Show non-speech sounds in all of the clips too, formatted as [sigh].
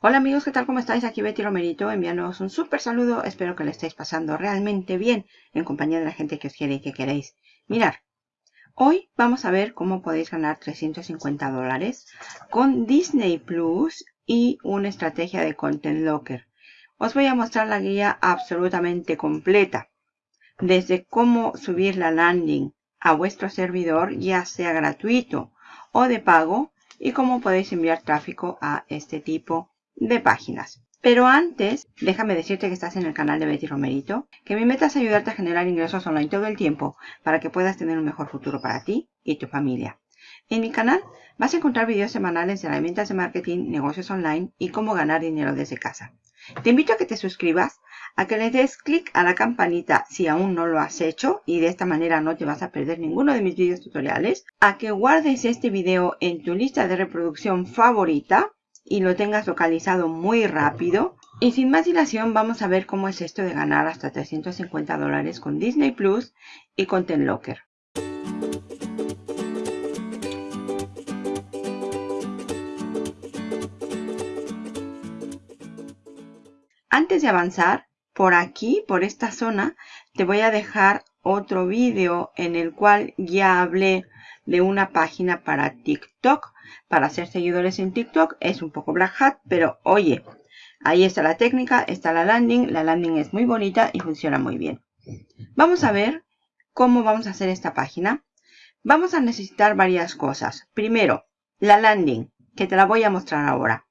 Hola amigos, ¿qué tal? ¿Cómo estáis? Aquí Betty Romerito enviándoos un súper saludo. Espero que lo estéis pasando realmente bien en compañía de la gente que os quiere y que queréis. Mirar, hoy vamos a ver cómo podéis ganar 350 dólares con Disney Plus y una estrategia de Content Locker. Os voy a mostrar la guía absolutamente completa. Desde cómo subir la landing a vuestro servidor, ya sea gratuito o de pago, y cómo podéis enviar tráfico a este tipo de páginas. Pero antes, déjame decirte que estás en el canal de Betty Romerito, que mi meta es ayudarte a generar ingresos online todo el tiempo para que puedas tener un mejor futuro para ti y tu familia. En mi canal vas a encontrar videos semanales de herramientas de marketing, negocios online y cómo ganar dinero desde casa. Te invito a que te suscribas, a que le des clic a la campanita si aún no lo has hecho y de esta manera no te vas a perder ninguno de mis videos tutoriales, a que guardes este video en tu lista de reproducción favorita y lo tengas localizado muy rápido. Y sin más dilación vamos a ver cómo es esto de ganar hasta 350 dólares con Disney Plus y Content Locker. Antes de avanzar, por aquí, por esta zona, te voy a dejar otro vídeo en el cual ya hablé de una página para TikTok, para ser seguidores en TikTok. Es un poco black hat, pero oye, ahí está la técnica, está la landing. La landing es muy bonita y funciona muy bien. Vamos a ver cómo vamos a hacer esta página. Vamos a necesitar varias cosas. Primero, la landing, que te la voy a mostrar ahora.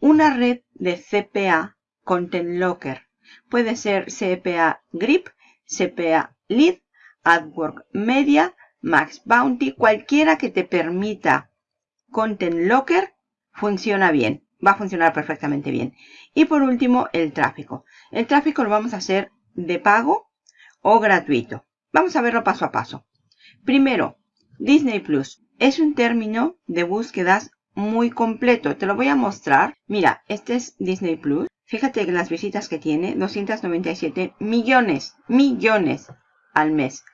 Una red de CPA Content Locker. Puede ser CPA Grip, CPA Lead, AdWork Media, Max Bounty, cualquiera que te permita Content Locker, funciona bien. Va a funcionar perfectamente bien. Y por último, el tráfico. El tráfico lo vamos a hacer de pago o gratuito. Vamos a verlo paso a paso. Primero, Disney Plus. Es un término de búsquedas muy completo. Te lo voy a mostrar. Mira, este es Disney Plus. Fíjate que las visitas que tiene, 297 millones, millones al mes.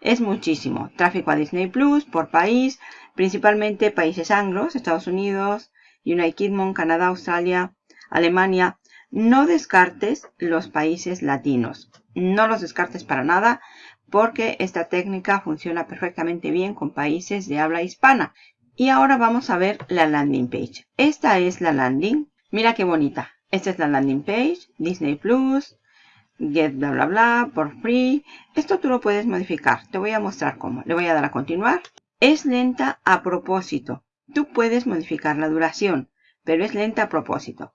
Es muchísimo. Tráfico a Disney Plus por país, principalmente países anglos, Estados Unidos, United Kingdom, Canadá, Australia, Alemania. No descartes los países latinos. No los descartes para nada porque esta técnica funciona perfectamente bien con países de habla hispana. Y ahora vamos a ver la landing page. Esta es la landing. Mira qué bonita. Esta es la landing page, Disney Plus, get bla bla bla, por free. Esto tú lo puedes modificar. Te voy a mostrar cómo. Le voy a dar a continuar. Es lenta a propósito. Tú puedes modificar la duración, pero es lenta a propósito.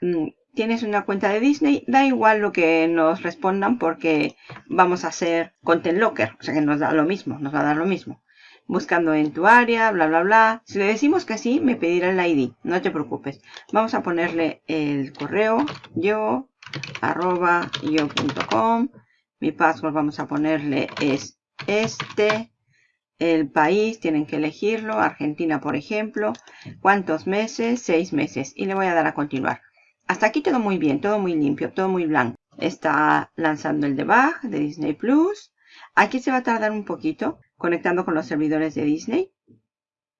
Mm, tienes una cuenta de Disney, da igual lo que nos respondan porque vamos a hacer Content Locker. O sea que nos da lo mismo, nos va a dar lo mismo. Buscando en tu área, bla, bla, bla. Si le decimos que sí, me pedirá el ID. No te preocupes. Vamos a ponerle el correo yo arroba yo.com. Mi password vamos a ponerle es este. El país, tienen que elegirlo. Argentina, por ejemplo. ¿Cuántos meses? Seis meses. Y le voy a dar a continuar. Hasta aquí todo muy bien, todo muy limpio, todo muy blanco. Está lanzando el debug de Disney Plus. Aquí se va a tardar un poquito conectando con los servidores de Disney.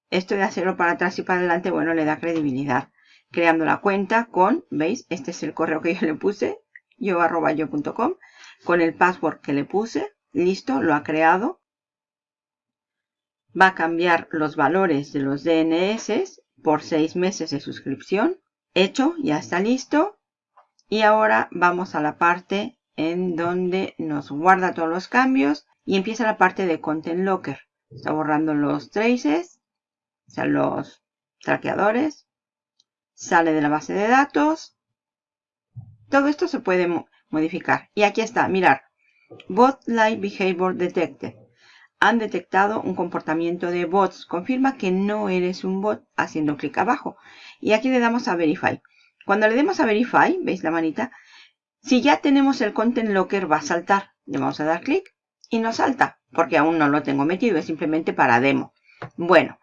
Esto de hacerlo para atrás y para adelante, bueno, le da credibilidad creando la cuenta con, ¿veis? Este es el correo que yo le puse, yo arroba yo.com, con el password que le puse, listo, lo ha creado. Va a cambiar los valores de los DNS por seis meses de suscripción. Hecho, ya está listo. Y ahora vamos a la parte en donde nos guarda todos los cambios y empieza la parte de Content Locker. Está borrando los traces, o sea, los traqueadores sale de la base de datos. Todo esto se puede modificar. Y aquí está, mirar. Bot Live Behavior Detected. Han detectado un comportamiento de bots. Confirma que no eres un bot haciendo clic abajo. Y aquí le damos a Verify. Cuando le demos a Verify, ¿veis la manita? Si ya tenemos el Content Locker va a saltar. Le vamos a dar clic y no salta. Porque aún no lo tengo metido. Es simplemente para demo. Bueno.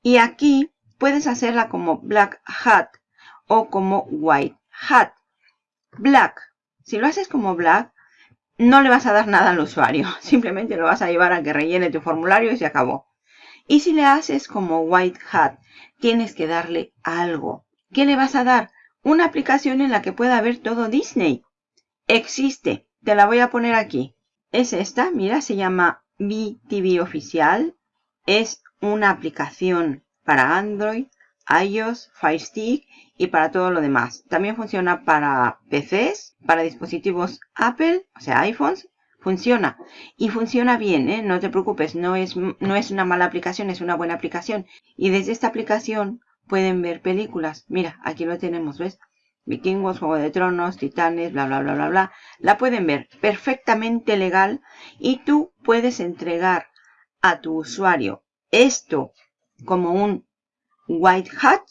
Y aquí puedes hacerla como black hat o como white hat. Black. Si lo haces como black, no le vas a dar nada al usuario. [laughs] Simplemente lo vas a llevar a que rellene tu formulario y se acabó. Y si le haces como white hat, tienes que darle algo. ¿Qué le vas a dar? una aplicación en la que pueda ver todo Disney. Existe. Te la voy a poner aquí. Es esta, mira, se llama BTV Oficial. Es una aplicación para Android, iOS, Fire Stick y para todo lo demás. También funciona para PCs, para dispositivos Apple, o sea, iPhones. Funciona. Y funciona bien, ¿eh? No te preocupes, no es, no es una mala aplicación, es una buena aplicación. Y desde esta aplicación pueden ver películas. Mira, aquí lo tenemos, ¿ves? Vikingos, Juego de Tronos, Titanes, bla, bla, bla, bla, bla. La pueden ver perfectamente legal y tú puedes entregar a tu usuario esto como un white hat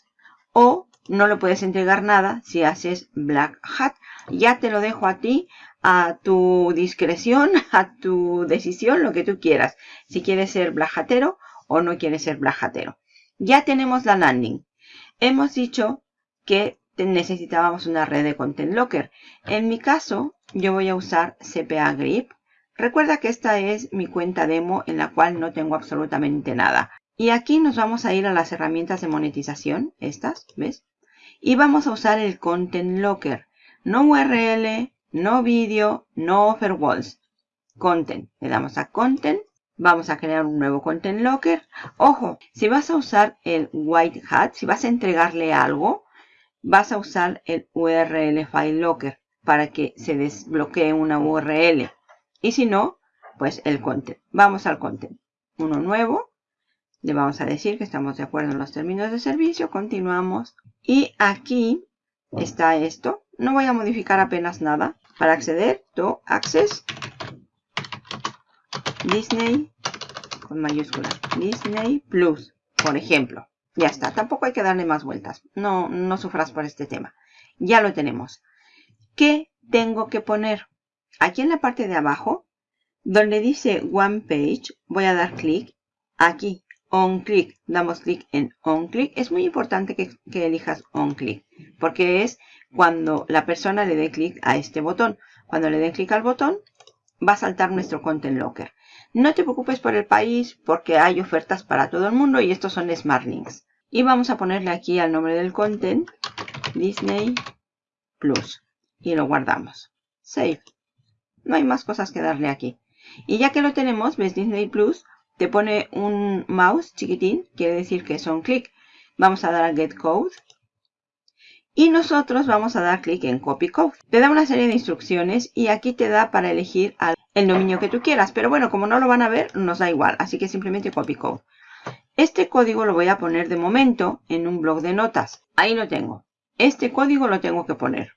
o no le puedes entregar nada si haces black hat. Ya te lo dejo a ti, a tu discreción, [laughs] a tu decisión, lo que tú quieras. Si quieres ser black hatero o no quieres ser black hatero. Ya tenemos la landing. Hemos dicho que necesitábamos una red de Content Locker. En mi caso, yo voy a usar CPA Grip. Recuerda que esta es mi cuenta demo en la cual no tengo absolutamente nada. Y aquí nos vamos a ir a las herramientas de monetización, estas, ¿ves? Y vamos a usar el Content Locker. No URL, no vídeo, no offer walls. Content. Le damos a Content. Vamos a crear un nuevo Content Locker. Ojo, si vas a usar el White Hat, si vas a entregarle algo, vas a usar el URL File Locker para que se desbloquee una URL. Y si no, pues el Content. Vamos al Content. Uno nuevo. Le vamos a decir que estamos de acuerdo en los términos de servicio. Continuamos. Y aquí está esto. No voy a modificar apenas nada. Para acceder, to access Disney con mayúscula. Disney Plus, por ejemplo. Ya está. Tampoco hay que darle más vueltas. No, no sufras por este tema. Ya lo tenemos. ¿Qué tengo que poner? Aquí en la parte de abajo, donde dice One Page, voy a dar clic. Aquí on click, damos clic en on click. Es muy importante que, elijas on click, porque es cuando la persona le dé clic a este botón. Cuando le dé clic al botón, va a saltar nuestro Content Locker. No te preocupes por el país, porque hay ofertas para todo el mundo y estos son Smart Links. Y vamos a ponerle aquí al nombre del content, Disney Plus. Y lo guardamos. Save. No hay más cosas que darle aquí. Y ya que lo tenemos, ves Disney Plus, te pone un mouse chiquitín, quiere decir que son clic. Vamos a dar a Get Code. Y nosotros vamos a dar clic en Copy Code. Te da una serie de instrucciones y aquí te da para elegir el dominio que tú quieras. Pero bueno, como no lo van a ver, nos da igual. Así que simplemente Copy Code. Este código lo voy a poner de momento en un blog de notas. Ahí lo tengo. Este código lo tengo que poner.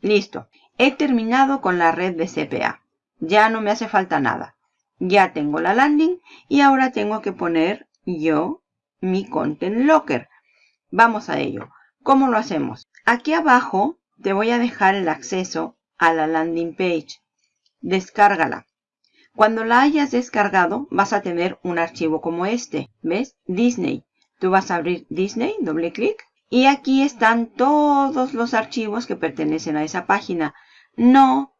Listo. He terminado con la red de CPA. Ya no me hace falta nada. Ya tengo la landing y ahora tengo que poner yo mi Content Locker. Vamos a ello. ¿Cómo lo hacemos? Aquí abajo te voy a dejar el acceso a la landing page. Descárgala. Cuando la hayas descargado vas a tener un archivo como este. ¿Ves? Disney. Tú vas a abrir Disney, doble clic. Y aquí están todos los archivos que pertenecen a esa página. No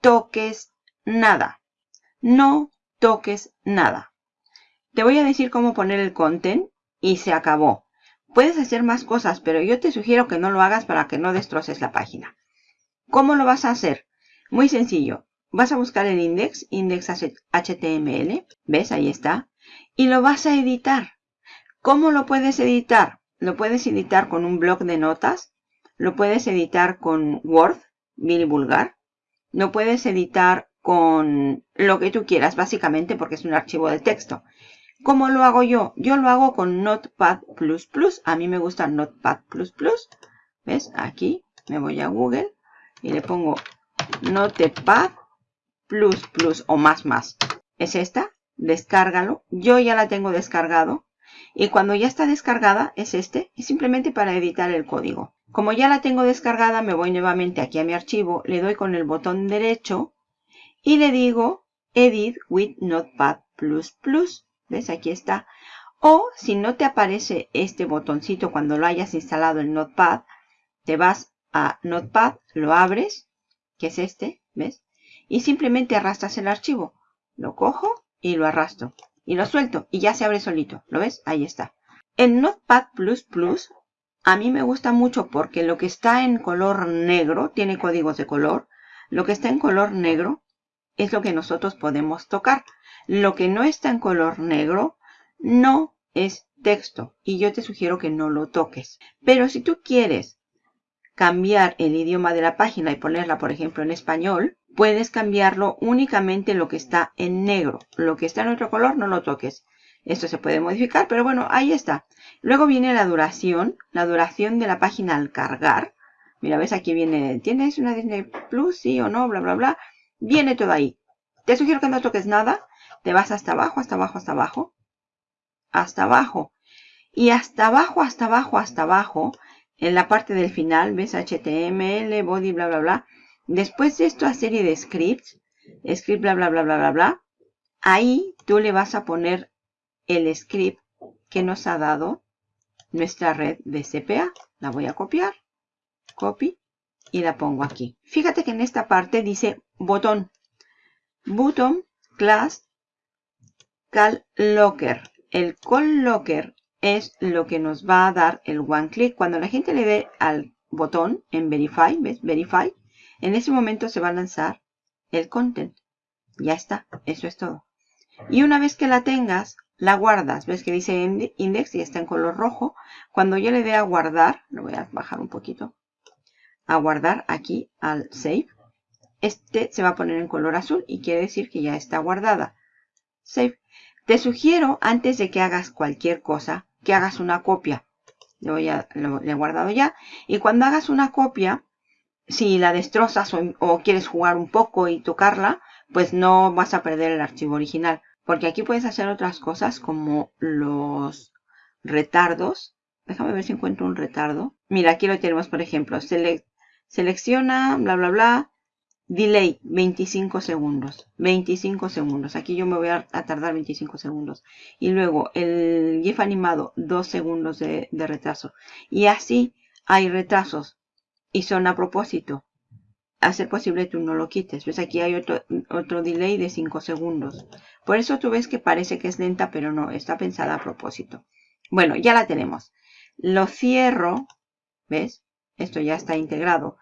toques nada. No toques nada. Te voy a decir cómo poner el content y se acabó. Puedes hacer más cosas, pero yo te sugiero que no lo hagas para que no destroces la página. ¿Cómo lo vas a hacer? Muy sencillo. Vas a buscar el index, index HTML. ¿Ves? Ahí está. Y lo vas a editar. ¿Cómo lo puedes editar? Lo puedes editar con un blog de notas. Lo puedes editar con Word, bien y vulgar. Lo puedes editar con lo que tú quieras, básicamente porque es un archivo de texto. ¿Cómo lo hago yo? Yo lo hago con Notepad++. A mí me gusta Notepad++. ¿Ves? Aquí me voy a Google y le pongo Notepad++ o más más. Es esta. Descárgalo. Yo ya la tengo descargado. Y cuando ya está descargada es este. Es simplemente para editar el código. Como ya la tengo descargada, me voy nuevamente aquí a mi archivo. Le doy con el botón derecho y le digo Edit with Notepad++. ¿Ves? Aquí está. O si no te aparece este botoncito cuando lo hayas instalado en Notepad, te vas a Notepad, lo abres, que es este, ¿ves? Y simplemente arrastras el archivo. Lo cojo y lo arrastro. Y lo suelto y ya se abre solito. ¿Lo ves? Ahí está. En Notepad++, a mí me gusta mucho porque lo que está en color negro, tiene códigos de color, lo que está en color negro es lo que nosotros podemos tocar. Lo que no está en color negro no es texto y yo te sugiero que no lo toques. Pero si tú quieres cambiar el idioma de la página y ponerla, por ejemplo, en español, puedes cambiarlo únicamente lo que está en negro. Lo que está en otro color no lo toques. Esto se puede modificar, pero bueno, ahí está. Luego viene la duración, la duración de la página al cargar. Mira, ves aquí viene, ¿tienes una Disney Plus? Sí o no, bla, bla, bla. Viene todo ahí. Te sugiero que no toques nada. Te vas hasta abajo, hasta abajo, hasta abajo. Hasta abajo. Y hasta abajo, hasta abajo, hasta abajo. En la parte del final, ves HTML, body, bla, bla, bla. Después de esta serie de scripts, script, bla, bla, bla, bla, bla, bla. Ahí tú le vas a poner el script que nos ha dado nuestra red de CPA. La voy a copiar. Copy. Y la pongo aquí. Fíjate que en esta parte dice botón. Button class cal locker. El call locker es lo que nos va a dar el one click. Cuando la gente le dé al botón en verify, ¿ves? Verify. En ese momento se va a lanzar el content. Ya está. Eso es todo. Y una vez que la tengas, la guardas. ¿Ves que dice index y está en color rojo? Cuando yo le dé a guardar, lo voy a bajar un poquito, a guardar aquí al save, este se va a poner en color azul y quiere decir que ya está guardada. Save. Te sugiero, antes de que hagas cualquier cosa, que hagas una copia. Le, voy a, lo, he guardado ya. Y cuando hagas una copia, si la destrozas o quieres jugar un poco y tocarla, pues no vas a perder el archivo original. Porque aquí puedes hacer otras cosas como los retardos. Déjame ver si encuentro un retardo. Mira, aquí lo tenemos, por ejemplo. Selecciona, bla, bla, bla. Delay, 25 segundos. 25 segundos. Aquí yo me voy a, tardar 25 segundos. Y luego el GIF animado, 2 segundos de, retraso. Y así hay retrasos. Y son a propósito a ser posible tú no lo quites. ¿Ves? Aquí hay otro, otro delay de 5 segundos. Por eso tú ves que parece que es lenta, pero no, está pensada a propósito. Bueno, ya la tenemos. Lo cierro, ¿ves? Esto ya está integrado.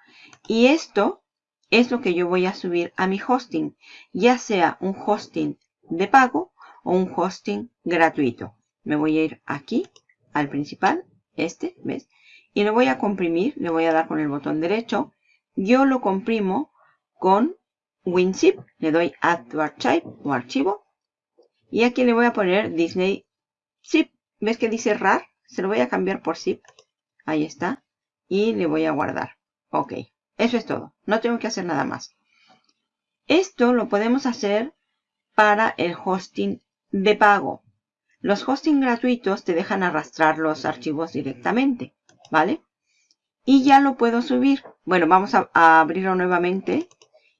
Y esto es lo que yo voy a subir a mi hosting, ya sea un hosting de pago o un hosting gratuito. Me voy a ir aquí, al principal, este, ¿ves? Y lo voy a comprimir, le voy a dar con el botón derecho yo lo comprimo con WinZip. Le doy Add to Archive o archivo. Y aquí le voy a poner Disney Zip. ¿Ves que dice RAR? Se lo voy a cambiar por Zip. Ahí está. Y le voy a guardar. Ok. Eso es todo. No tengo que hacer nada más. Esto lo podemos hacer para el hosting de pago. Los hosting gratuitos te dejan arrastrar los archivos directamente. ¿Vale? y ya lo puedo subir. Bueno, vamos a, abrirlo nuevamente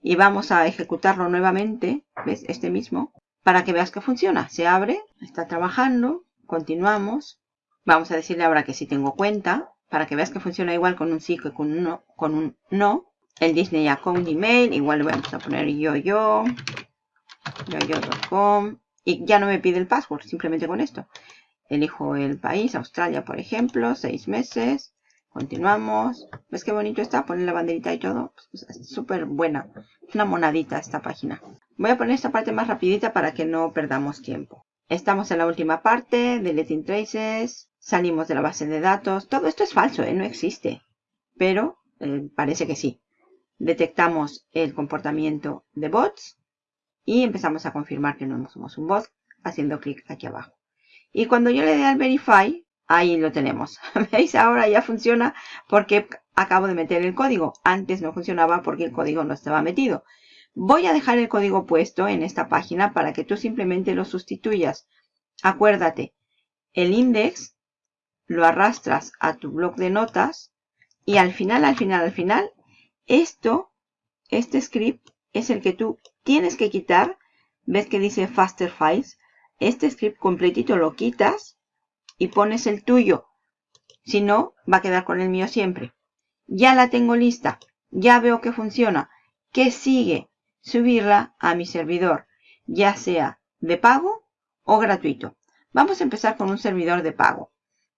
y vamos a ejecutarlo nuevamente, ¿ves? Este mismo, para que veas que funciona. Se abre, está trabajando, continuamos. Vamos a decirle ahora que sí tengo cuenta, para que veas que funciona igual con un sí que con un no. El Disney Account Email, igual le vamos a poner yo, yo, yo, yo.com. Y ya no me pide el password, simplemente con esto. Elijo el país, Australia, por ejemplo, seis meses. Continuamos. ¿Ves qué bonito está? Poner la banderita y todo. Pues, es súper buena. Una monadita esta página. Voy a poner esta parte más rapidita para que no perdamos tiempo. Estamos en la última parte. Deleting traces. Salimos de la base de datos. Todo esto es falso, ¿eh? no existe. Pero eh, parece que sí. Detectamos el comportamiento de bots. Y empezamos a confirmar que no somos un bot haciendo clic aquí abajo. Y cuando yo le dé al verify, Ahí lo tenemos. [laughs] ¿Veis? Ahora ya funciona porque acabo de meter el código. Antes no funcionaba porque el código no estaba metido. Voy a dejar el código puesto en esta página para que tú simplemente lo sustituyas. Acuérdate, el index lo arrastras a tu blog de notas y al final, al final, al final, esto, este script es el que tú tienes que quitar. ¿Ves que dice faster files? Este script completito lo quitas y pones el tuyo. Si no, va a quedar con el mío siempre. Ya la tengo lista. Ya veo que funciona. ¿Qué sigue? Subirla a mi servidor, ya sea de pago o gratuito. Vamos a empezar con un servidor de pago.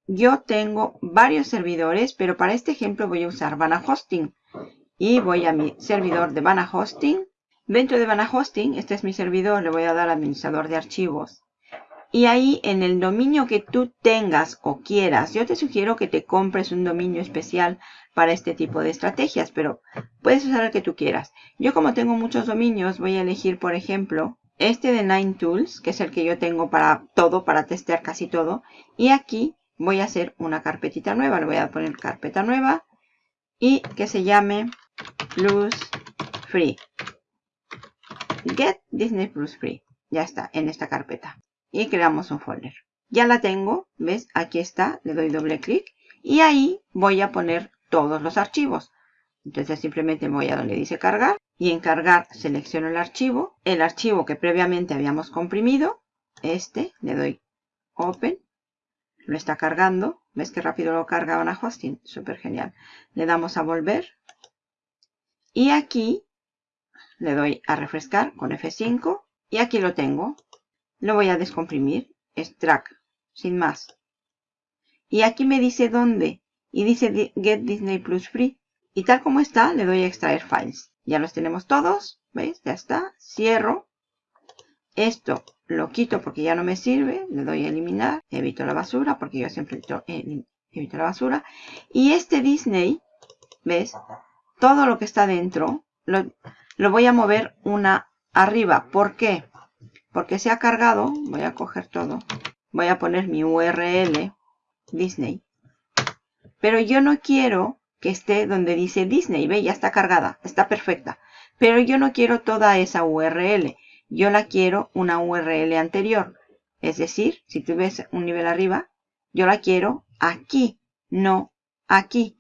Yo tengo varios servidores, pero para este ejemplo voy a usar Vana Hosting. Y voy a mi servidor de Vana Hosting. Dentro de Vana Hosting, este es mi servidor, le voy a dar administrador de archivos. Y ahí en el dominio que tú tengas o quieras, yo te sugiero que te compres un dominio especial para este tipo de estrategias, pero puedes usar el que tú quieras. Yo como tengo muchos dominios, voy a elegir, por ejemplo, este de Nine Tools, que es el que yo tengo para todo, para testear casi todo. Y aquí voy a hacer una carpetita nueva. Le voy a poner carpeta nueva y que se llame Plus Free. Get Disney Plus Free. Ya está en esta carpeta. Y creamos un folder. Ya la tengo. ¿Ves? Aquí está. Le doy doble clic. Y ahí voy a poner todos los archivos. Entonces simplemente voy a donde dice cargar. Y en cargar selecciono el archivo. El archivo que previamente habíamos comprimido. Este. Le doy Open lo está cargando. ¿Ves qué rápido lo carga a Hosting? Súper genial. Le damos a volver. Y aquí le doy a refrescar con F5. Y aquí lo tengo. Lo voy a descomprimir. Extract. Sin más. Y aquí me dice dónde. Y dice Get Disney Plus Free. Y tal como está, le doy a extraer files. Ya los tenemos todos. ¿Veis? Ya está. Cierro. Esto lo quito porque ya no me sirve, le doy a eliminar, evito la basura porque yo siempre evito, la basura. Y este Disney, ¿ves? Todo lo que está dentro lo, lo voy a mover una arriba. ¿Por qué? Porque se ha cargado, voy a coger todo, voy a poner mi URL Disney. Pero yo no quiero que esté donde dice Disney, ve, ya está cargada, está perfecta. Pero yo no quiero toda esa URL yo la quiero una URL anterior. Es decir, si tú un nivel arriba, yo la quiero aquí, no aquí.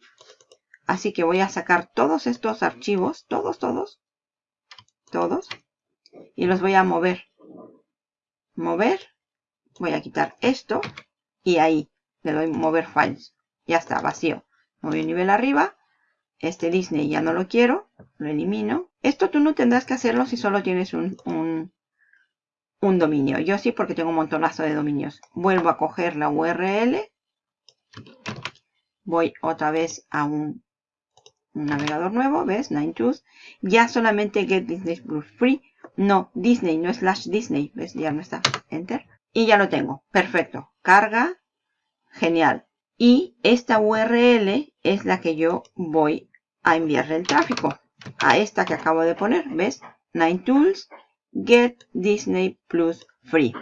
Así que voy a sacar todos estos archivos, todos, todos, todos, y los voy a mover. Mover, voy a quitar esto, y ahí le doy mover files. Ya está, vacío. Moví un nivel arriba, este Disney ya no lo quiero, lo elimino. Esto tú no tendrás que hacerlo si solo tienes un, un, dominio. Yo sí porque tengo un montonazo de dominios. Vuelvo a coger la URL. Voy otra vez a un, navegador nuevo, ¿ves? Nine Tools. Ya solamente Get Disney Plus Free. No, Disney, no slash Disney. ¿Ves? Ya no está. Enter. Y ya lo tengo. Perfecto. Carga. Genial. Y esta URL es la que yo voy a enviarle el tráfico. A esta que acabo de poner, ¿ves? Nine Tools, Get Disney Plus Free.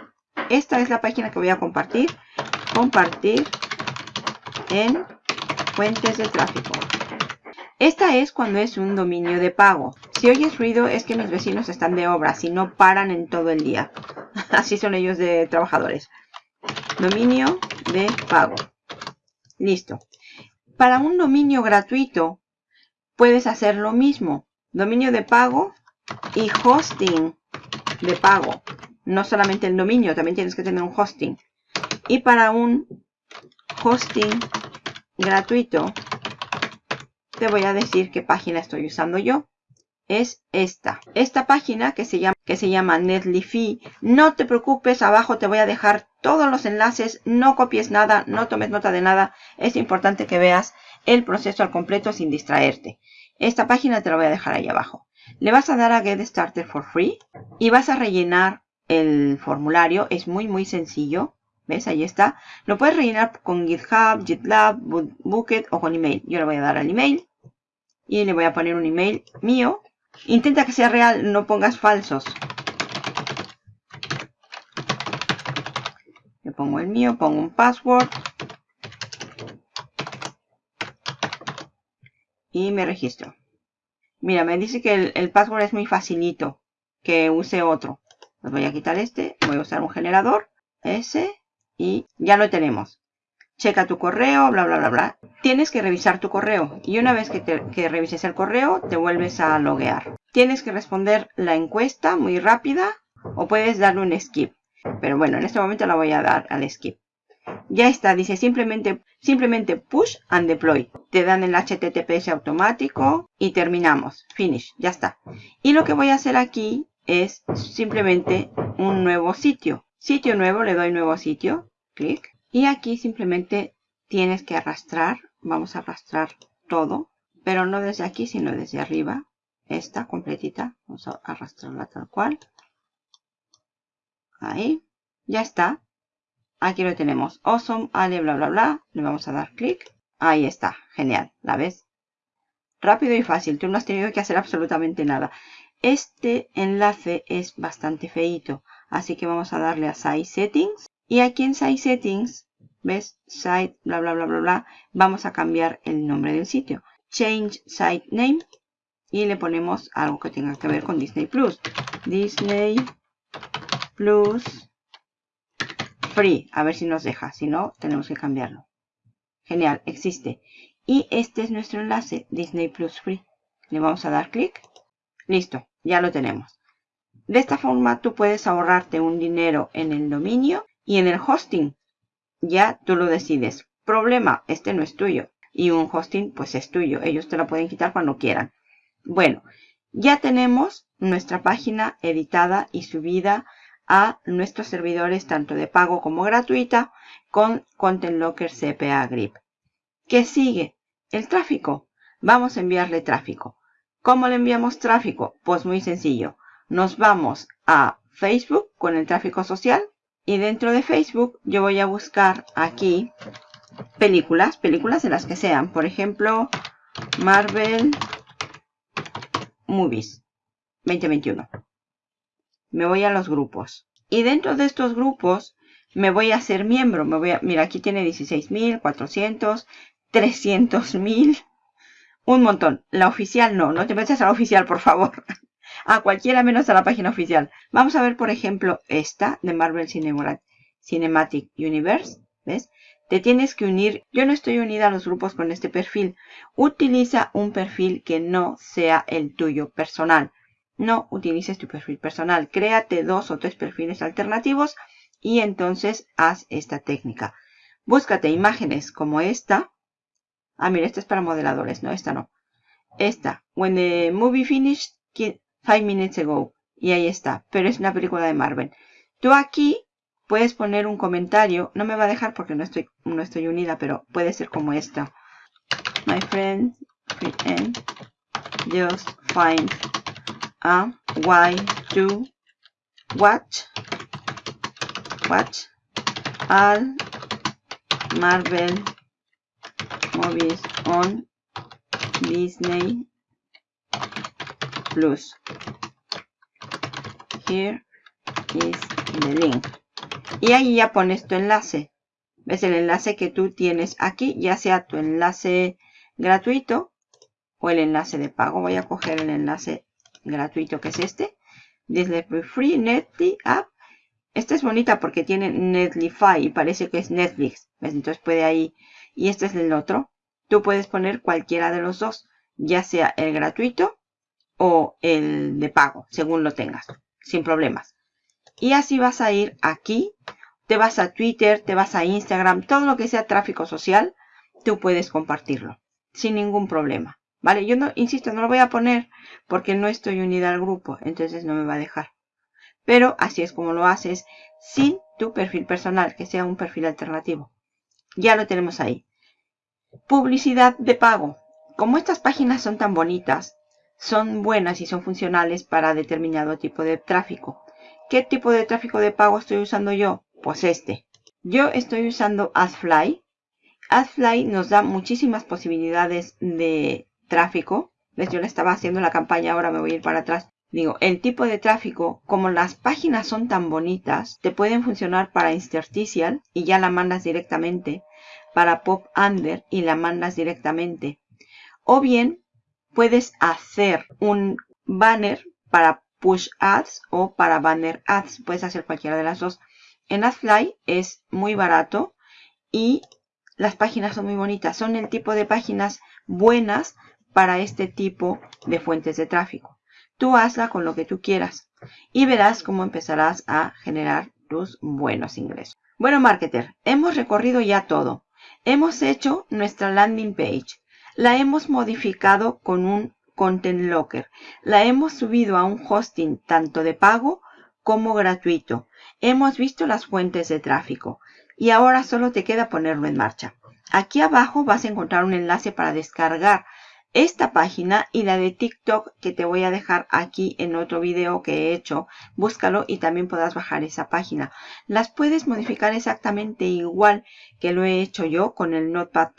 Esta es la página que voy a compartir. Compartir en fuentes de tráfico. Esta es cuando es un dominio de pago. Si oyes ruido es que mis vecinos están de obra, si no paran en todo el día. [laughs] Así son ellos de trabajadores. Dominio de pago. Listo. Para un dominio gratuito puedes hacer lo mismo. Dominio de pago y hosting de pago. No solamente el dominio, también tienes que tener un hosting. Y para un hosting gratuito, te voy a decir qué página estoy usando yo. Es esta. Esta página que se llama, que se llama Netlify. No te preocupes, abajo te voy a dejar todos los enlaces, no copies nada, no tomes nota de nada. Es importante que veas el proceso al completo sin distraerte. Esta página te la voy a dejar ahí abajo. Le vas a dar a Get Started for Free y vas a rellenar el formulario. Es muy muy sencillo. ¿Ves? Ahí está. Lo puedes rellenar con GitHub, GitLab, Bucket o con email. Yo le voy a dar al email. Y le voy a poner un email mío. Intenta que sea real, no pongas falsos. pongo el mío, pongo un password. Y me registro. Mira, me dice que el, password es muy facilito. Que use otro. Pues voy a quitar este. Voy a usar un generador. Ese. Y ya lo tenemos. Checa tu correo, bla, bla, bla, bla. Tienes que revisar tu correo. Y una vez que, que revises el correo, te vuelves a loguear. Tienes que responder la encuesta muy rápida. O puedes darle un skip. Pero bueno, en este momento la voy a dar al skip. Ya está, dice simplemente, simplemente push and deploy. Te dan el HTTPS automático y terminamos. Finish, ya está. Y lo que voy a hacer aquí es simplemente un nuevo sitio. Sitio nuevo, le doy nuevo sitio, clic. Y aquí simplemente tienes que arrastrar. Vamos a arrastrar todo, pero no desde aquí, sino desde arriba. Esta completita. Vamos a arrastrarla tal cual. Ahí. Ya está. Aquí lo tenemos. Awesome, Ale, bla, bla, bla. Le vamos a dar clic. Ahí está. Genial. ¿La ves? Rápido y fácil. Tú no has tenido que hacer absolutamente nada. Este enlace es bastante feito. Así que vamos a darle a Site Settings. Y aquí en Site Settings, ¿ves? Site, bla, bla, bla, bla, bla. Vamos a cambiar el nombre del sitio. Change Site Name. Y le ponemos algo que tenga que ver con Disney Plus. Disney Plus Free. A ver si nos deja. Si no, tenemos que cambiarlo. Genial, existe. Y este es nuestro enlace, Disney Plus Free. Le vamos a dar clic. Listo, ya lo tenemos. De esta forma tú puedes ahorrarte un dinero en el dominio y en el hosting. Ya tú lo decides. Problema, este no es tuyo. Y un hosting pues es tuyo. Ellos te lo pueden quitar cuando quieran. Bueno, ya tenemos nuestra página editada y subida a nuestros servidores tanto de pago como gratuita con Content Locker CPA Grip. ¿Qué sigue? El tráfico. Vamos a enviarle tráfico. ¿Cómo le enviamos tráfico? Pues muy sencillo. Nos vamos a Facebook con el tráfico social y dentro de Facebook yo voy a buscar aquí películas, películas de las que sean. Por ejemplo, Marvel Movies 2021 me voy a los grupos. Y dentro de estos grupos me voy a hacer miembro. Me voy a, mira, aquí tiene 16.400, 300.000, un montón. La oficial no, no te metas a la oficial, por favor. [laughs] a cualquiera menos a la página oficial. Vamos a ver, por ejemplo, esta de Marvel Cinematic Universe. ¿Ves? Te tienes que unir. Yo no estoy unida a los grupos con este perfil. Utiliza un perfil que no sea el tuyo personal. No utilices tu perfil personal. Créate dos o tres perfiles alternativos y entonces haz esta técnica. Búscate imágenes como esta. Ah, mira, esta es para modeladores, no, esta no. Esta. When the movie finished five minutes ago. Y ahí está. Pero es una película de Marvel. Tú aquí puedes poner un comentario. No me va a dejar porque no estoy, no estoy unida, pero puede ser como esta. My friend, just find a why to watch watch all Marvel movies on Disney Plus. Here is the link. Y ahí ya pones tu enlace. ¿Ves el enlace que tú tienes aquí? Ya sea tu enlace gratuito o el enlace de pago. Voy a coger el enlace gratuito que es este. Disney Free Netly App. Esta es bonita porque tiene Netlify y parece que es Netflix. Entonces puede ahí. Y este es el otro. Tú puedes poner cualquiera de los dos. Ya sea el gratuito o el de pago. Según lo tengas. Sin problemas. Y así vas a ir aquí. Te vas a Twitter, te vas a Instagram. Todo lo que sea tráfico social. Tú puedes compartirlo. Sin ningún problema. ¿Vale? Yo no, insisto, no lo voy a poner porque no estoy unida al grupo, entonces no me va a dejar. Pero así es como lo haces sin tu perfil personal, que sea un perfil alternativo. Ya lo tenemos ahí. Publicidad de pago. Como estas páginas son tan bonitas, son buenas y son funcionales para determinado tipo de tráfico. ¿Qué tipo de tráfico de pago estoy usando yo? Pues este. Yo estoy usando AdFly. AdFly nos da muchísimas posibilidades de tráfico. ¿Ves? Yo le estaba haciendo la campaña, ahora me voy a ir para atrás. Digo, el tipo de tráfico, como las páginas son tan bonitas, te pueden funcionar para interstitial y ya la mandas directamente. Para pop under y la mandas directamente. O bien, puedes hacer un banner para push ads o para banner ads. Puedes hacer cualquiera de las dos. En AdFly es muy barato y las páginas son muy bonitas. Son el tipo de páginas buenas para este tipo de fuentes de tráfico. Tú hazla con lo que tú quieras y verás cómo empezarás a generar tus buenos ingresos. Bueno, marketer, hemos recorrido ya todo. Hemos hecho nuestra landing page. La hemos modificado con un Content Locker. La hemos subido a un hosting tanto de pago como gratuito. Hemos visto las fuentes de tráfico y ahora solo te queda ponerlo en marcha. Aquí abajo vas a encontrar un enlace para descargar esta página y la de TikTok que te voy a dejar aquí en otro video que he hecho. Búscalo y también podrás bajar esa página. Las puedes modificar exactamente igual que lo he hecho yo con el Notepad++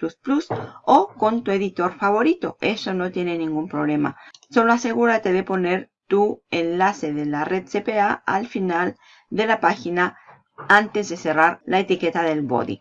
o con tu editor favorito. Eso no tiene ningún problema. Solo asegúrate de poner tu enlace de la red CPA al final de la página antes de cerrar la etiqueta del body.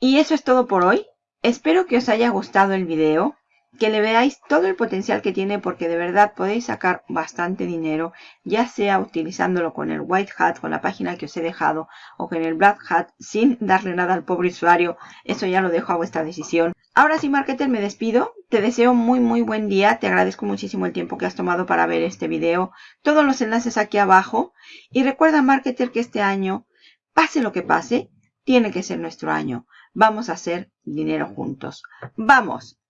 Y eso es todo por hoy. Espero que os haya gustado el video que le veáis todo el potencial que tiene porque de verdad podéis sacar bastante dinero, ya sea utilizándolo con el White Hat, con la página que os he dejado, o con el Black Hat, sin darle nada al pobre usuario. Eso ya lo dejo a vuestra decisión. Ahora sí, Marketer, me despido. Te deseo muy muy buen día. Te agradezco muchísimo el tiempo que has tomado para ver este video. Todos los enlaces aquí abajo. Y recuerda, Marketer, que este año, pase lo que pase, tiene que ser nuestro año. Vamos a hacer dinero juntos. ¡Vamos!